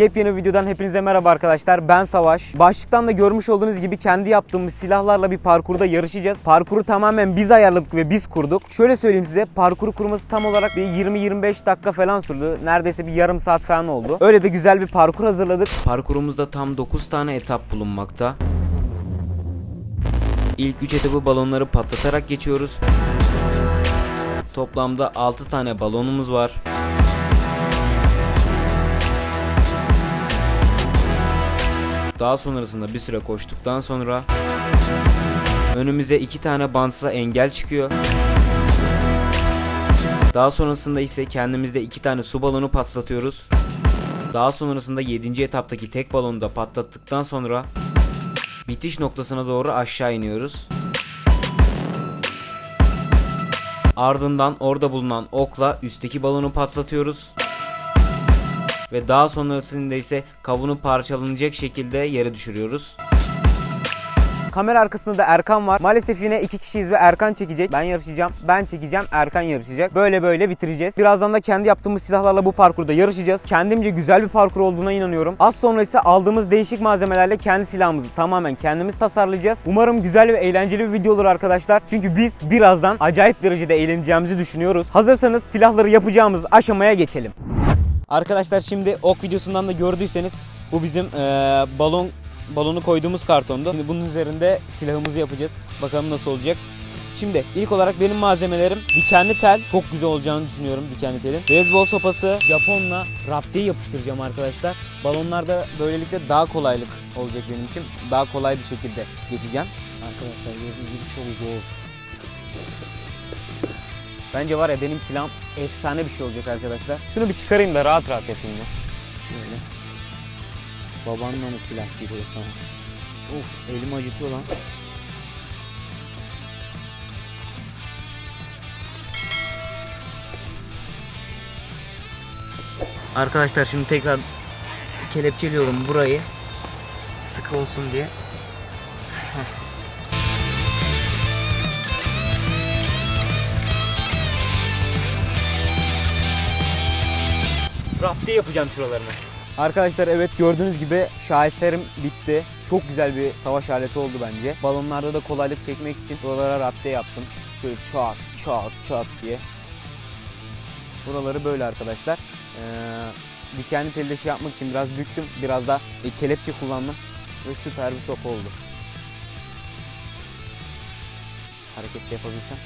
Yepyeni videodan hepinize merhaba arkadaşlar. Ben Savaş. Başlıktan da görmüş olduğunuz gibi kendi yaptığımız silahlarla bir parkurda yarışacağız. Parkuru tamamen biz ayarladık ve biz kurduk. Şöyle söyleyeyim size parkuru kurması tam olarak bir 20-25 dakika falan sürdü. Neredeyse bir yarım saat falan oldu. Öyle de güzel bir parkur hazırladık. Parkurumuzda tam 9 tane etap bulunmakta. İlk 3 etabı balonları patlatarak geçiyoruz. Toplamda 6 tane balonumuz var. Daha sonrasında bir süre koştuktan sonra önümüze iki tane bantla engel çıkıyor. Daha sonrasında ise kendimizde iki tane su balonu patlatıyoruz. Daha sonrasında 7. etaptaki tek balonu da patlattıktan sonra bitiş noktasına doğru aşağı iniyoruz. Ardından orada bulunan okla üstteki balonu patlatıyoruz. Ve daha sonrasında ise kavunu parçalanacak şekilde yere düşürüyoruz. Kamera arkasında da Erkan var. Maalesef yine iki kişiyiz ve Erkan çekecek. Ben yarışacağım, ben çekeceğim, Erkan yarışacak. Böyle böyle bitireceğiz. Birazdan da kendi yaptığımız silahlarla bu parkurda yarışacağız. Kendimce güzel bir parkur olduğuna inanıyorum. Az sonra ise aldığımız değişik malzemelerle kendi silahımızı tamamen kendimiz tasarlayacağız. Umarım güzel ve eğlenceli bir video olur arkadaşlar. Çünkü biz birazdan acayip derecede eğleneceğimizi düşünüyoruz. Hazırsanız silahları yapacağımız aşamaya geçelim. Arkadaşlar şimdi ok videosundan da gördüyseniz bu bizim eee, balon balonu koyduğumuz kartondu. Şimdi bunun üzerinde silahımızı yapacağız. Bakalım nasıl olacak. Şimdi ilk olarak benim malzemelerim dikenli tel. Çok güzel olacağını düşünüyorum dikenli telin. Beyzbol sopası, Japonla raptiye yapıştıracağım arkadaşlar. Balonlarda böylelikle daha kolaylık olacak benim için. Daha kolay bir şekilde geçeceğim. Arkadaşlar gördüğünüz gibi çok zor. Bence var ya benim silahım efsane bir şey olacak arkadaşlar. Şunu bir çıkarayım da rahat rahat yapayım ya. Şöyle. Babanla mı silah giriyorsanız? Of elim acıtıyor lan. Arkadaşlar şimdi tekrar kelepçeliyorum burayı. Sıkı olsun diye. Rapti yapacağım şuralarını. Arkadaşlar evet gördüğünüz gibi şaheserim bitti. Çok güzel bir savaş aleti oldu bence. Balonlarda da kolaylık çekmek için buralara rapte yaptım. Şöyle çat çat çat diye. Buraları böyle arkadaşlar. Ee, dikenli telde şey yapmak için biraz büktüm. Biraz da e, kelepçe kullandım. Ve süper bir sopa oldu. Hareket de yapabilsem.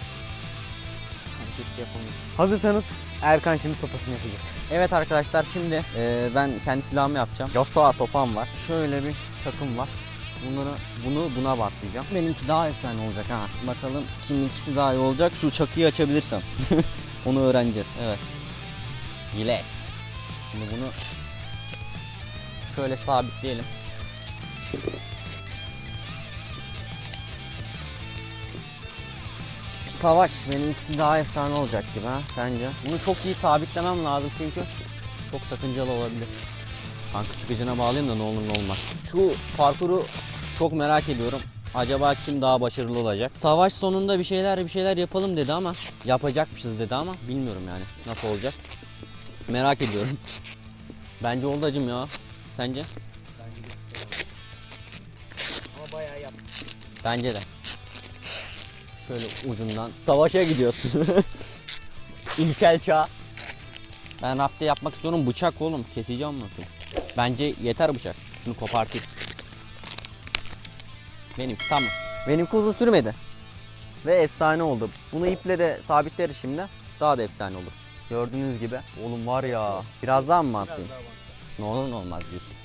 De yapamıyorum. Hazırsanız Erkan şimdi sopasını yapacak. Evet arkadaşlar şimdi e, ben kendi silahımı yapacağım. Yasuo sopam var. Şöyle bir çakım var. Bunları bunu buna batlayacağım. Benimki daha efsane olacak ha. Bakalım kiminkisi daha iyi olacak. Şu çakıyı açabilirsem. Onu öğreneceğiz. Evet. Jilet. Şimdi bunu şöyle sabitleyelim. Savaş benimkisi daha efsane olacak gibi ha sence? Bunu çok iyi sabitlemem lazım çünkü çok sakıncalı olabilir. Kanka sıkıcına bağlayayım da ne olur ne olmaz. Şu parkuru çok merak ediyorum. Acaba kim daha başarılı olacak? Savaş sonunda bir şeyler bir şeyler yapalım dedi ama yapacakmışız dedi ama bilmiyorum yani nasıl olacak. Merak ediyorum. Bence oldu acım ya. Sence? Ama bayağı yaptım. Bence de. Şöyle ucundan. Savaşa gidiyorsun. İlkel çağ. Ben rapte yapmak istiyorum bıçak oğlum. Keseceğim nasıl? Bence yeter bıçak. Şunu kopartayım. Benim tamam. Benimki uzun sürmedi. Ve efsane oldu. Bunu iple de sabitleriz şimdi. Daha da efsane olur. Gördüğünüz gibi. Oğlum var ya. Biraz daha mı mantlayayım? Ne olur ne olmaz diyorsun.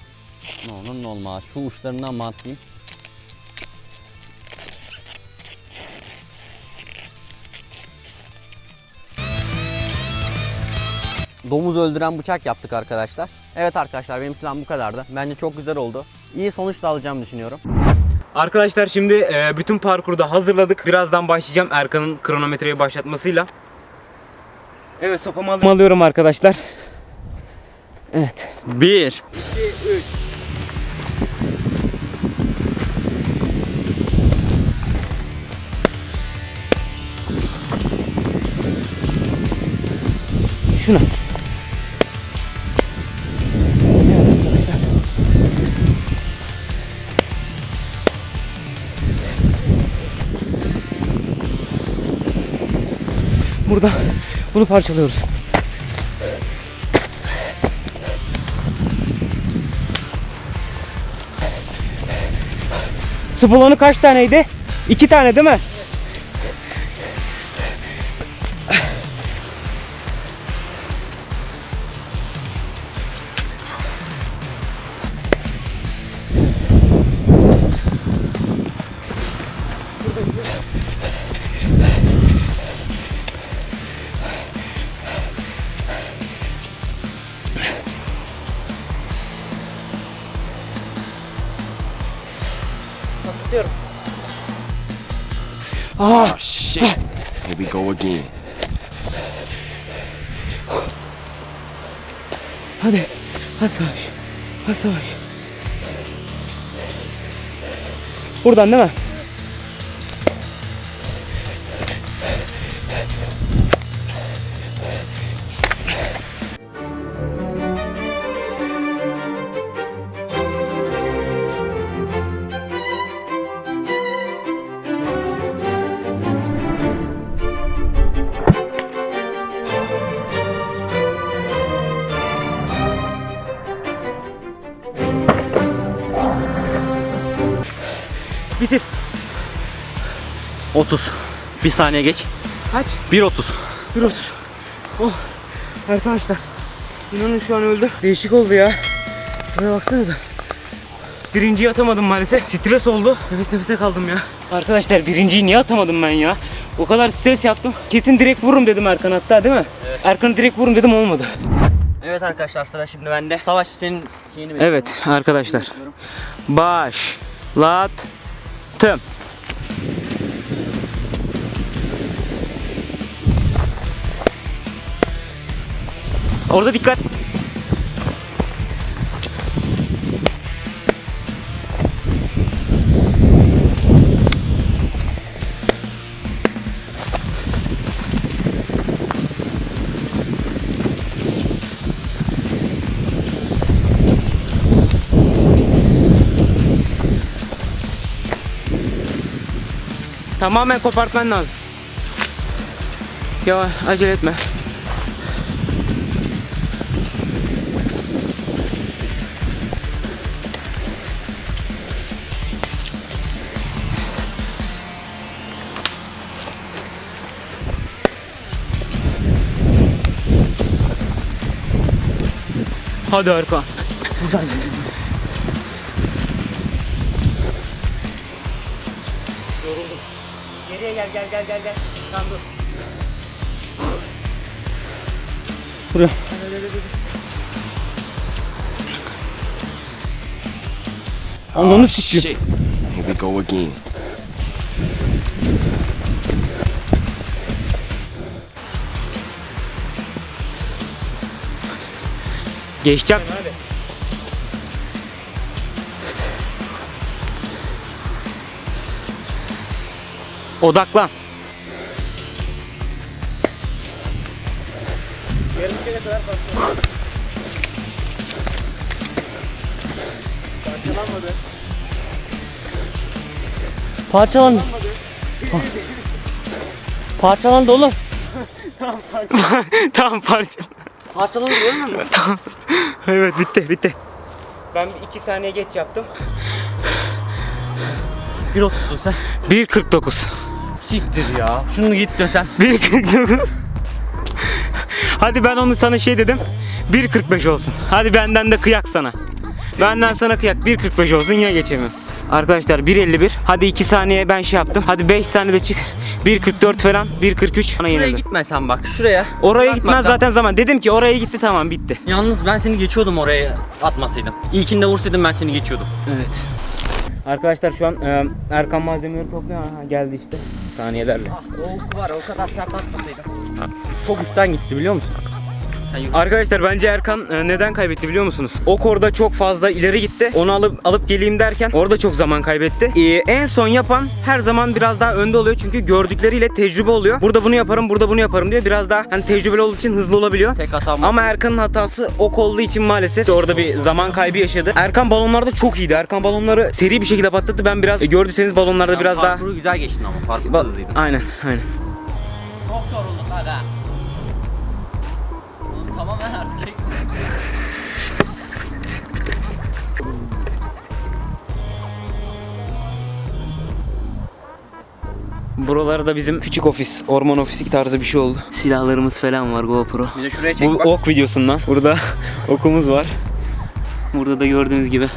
Ne olur ne olmaz. Şu uçlarından mantlayayım. Domuz öldüren bıçak yaptık arkadaşlar. Evet arkadaşlar benim silahım bu kadardı. Bence çok güzel oldu. İyi sonuç da alacağımı düşünüyorum. Arkadaşlar şimdi e, bütün parkurda hazırladık. Birazdan başlayacağım Erkan'ın kronometreyi başlatmasıyla. Evet sopamı aldım. alıyorum arkadaşlar. Evet. 1 2, 3. Şuna. Buradan bunu parçalıyoruz. Su balonu kaç taneydi? İki tane değil mi? Oh shit. Here we go again. Hadi. Hadi Savaş. Hadi Savaş. Buradan değil mi? 30. Bir saniye geç. Kaç? 1.30. 1.30. Oh. Arkadaşlar. İnanın şu an öldü. Değişik oldu ya. Şuraya baksanıza. Birinciyi atamadım maalesef. Stres oldu. Nefes nefese kaldım ya. Arkadaşlar birinciyi niye atamadım ben ya? O kadar stres yaptım. Kesin direkt vururum dedim Erkan hatta değil mi? Evet. Erkan'ı direkt vururum dedim olmadı. Evet arkadaşlar sıra şimdi bende. Savaş senin şeyini Evet arkadaşlar. Başlattım. Orada dikkat. Tamamen kopartman lazım. Yavaş acele etme. Hadi Erkan. Geriye gel gel gel gel gel. Tamam dur. Buraya. Ananı Oh sikeyim. shit. Here we go again. Geçeceğim. Odaklan. Parçalandı. Parçalandı oğlum. tamam parça. Parçalandı görmüyor musun? evet bitti bitti. Ben 2 saniye geç yaptım. 1.30'sun sen. 1.49. Siktir ya. Şunu git desen. 1.49. Hadi ben onu sana şey dedim. 1.45 olsun. Hadi benden de kıyak sana. Benden sana kıyak 1.45 olsun yine geçemiyorum. Arkadaşlar 1.51. Hadi 2 saniye ben şey yaptım. Hadi 5 saniyede çık. 1.44 falan 1.43 bana Şuraya yenildi. gitme sen bak. Şuraya. Oraya Bak, gitmez zaten zaman. Dedim ki oraya gitti tamam bitti. Yalnız ben seni geçiyordum oraya atmasaydım. İlkinde vursaydım ben seni geçiyordum. Evet. Arkadaşlar şu an e, Erkan malzemeleri topluyor. Aha, geldi işte saniyelerle. Ah o var o kadar sert atmasaydım. Çok üstten gitti biliyor musun? Arkadaşlar bence Erkan e, neden kaybetti biliyor musunuz? Ok orada çok fazla ileri gitti. Onu alıp alıp geleyim derken orada çok zaman kaybetti. E, en son yapan her zaman biraz daha önde oluyor çünkü gördükleriyle tecrübe oluyor. Burada bunu yaparım, burada bunu yaparım diyor. Biraz daha hani tecrübeli olduğu için hızlı olabiliyor. Tek hatam Ama Erkan'ın hatası ok olduğu için maalesef orada bir zaman kaybı yaşadı. Erkan balonlarda çok iyiydi. Erkan balonları seri bir şekilde patlattı. Ben biraz e, gördüyseniz balonlarda biraz daha Parkuru güzel geçtin ama. Parkur Ba- hızlıydın. Aynen, aynen. Çok yoruldum hadi ha. Tamam ben artık Buralarda bizim küçük ofis, orman ofisi tarzı bir şey oldu. Silahlarımız falan var GoPro. Bir de şuraya çek Bu bak. ok videosundan. Burada okumuz var. Burada da gördüğünüz gibi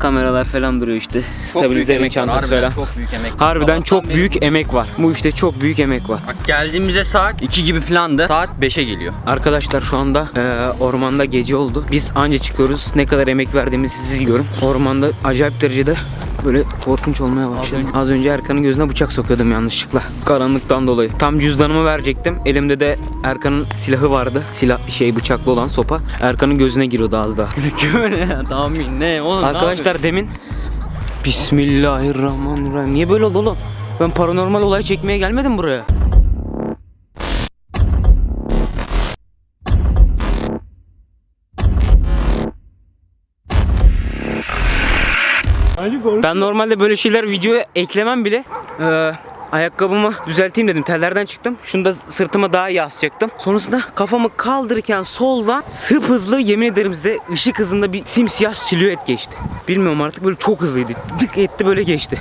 kameralar falan duruyor işte. Çok büyük var, çantası harbiden falan. Çok büyük emek. Harbiden çok beri büyük emek var. Bu işte çok büyük emek var. Bak geldiğimizde saat 2 gibi filandı. Saat 5'e geliyor. Arkadaşlar şu anda eee, ormanda gece oldu. Biz anca çıkıyoruz. Ne kadar emek verdiğimizi siz görün. Ormanda acayip derecede böyle korkunç olmaya başladı. Az önce Erkan'ın gözüne bıçak sokuyordum yanlışlıkla. Karanlıktan dolayı. Tam cüzdanımı verecektim. Elimde de Erkan'ın silahı vardı. Silah şey bıçaklı olan sopa. Erkan'ın gözüne giriyordu az daha. Güvene tahmin ne oğlum Arkadaşlar demin Bismillahirrahmanirrahim. Niye böyle oldu oğlum? Ben paranormal olay çekmeye gelmedim buraya. Ben normalde böyle şeyler videoya eklemem bile. Ee, ayakkabımı düzelteyim dedim. Tellerden çıktım. Şunu da sırtıma daha iyi asacaktım. Sonrasında kafamı kaldırırken soldan sıp hızlı yemin ederim size ışık hızında bir simsiyah silüet geçti. Bilmiyorum artık böyle çok hızlıydı. Dık etti böyle geçti.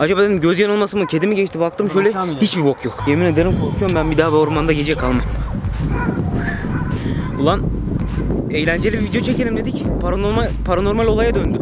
Acaba dedim göz yanılması mı kedi mi geçti baktım şöyle hiçbir bok yok. Yemin ederim korkuyorum ben bir daha bu ormanda gece kalmam. Ulan eğlenceli bir video çekelim dedik. Paranormal paranormal olaya döndü.